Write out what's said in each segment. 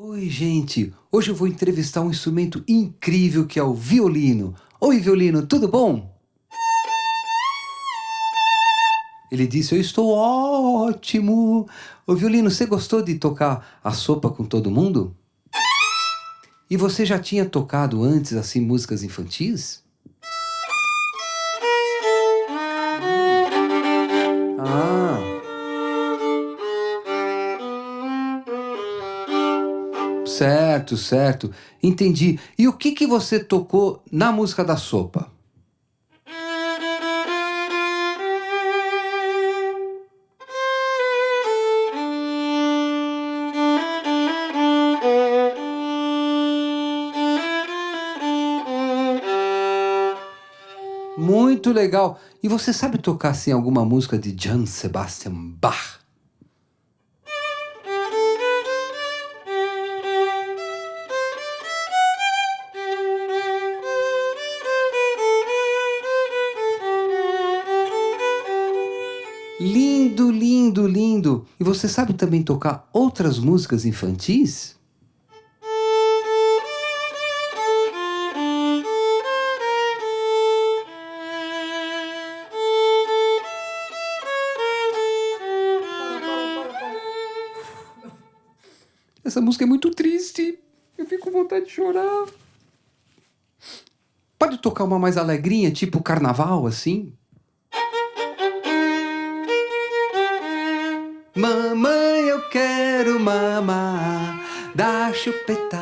Oi, gente! Hoje eu vou entrevistar um instrumento incrível que é o violino. Oi, violino, tudo bom? Ele disse, eu estou ótimo. Ô, violino, você gostou de tocar a sopa com todo mundo? E você já tinha tocado antes, assim, músicas infantis? Certo, certo. Entendi. E o que, que você tocou na música da sopa? Muito legal. E você sabe tocar assim alguma música de Johann Sebastian Bach? Lindo, lindo, lindo! E você sabe também tocar outras músicas infantis? Essa música é muito triste. Eu fico com vontade de chorar. Pode tocar uma mais alegrinha, tipo carnaval, assim? Mamãe, eu quero mamar, dá chupeta,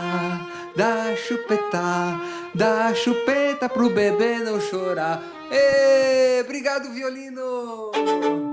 dá chupeta, dá chupeta pro bebê não chorar. Ê, obrigado, violino!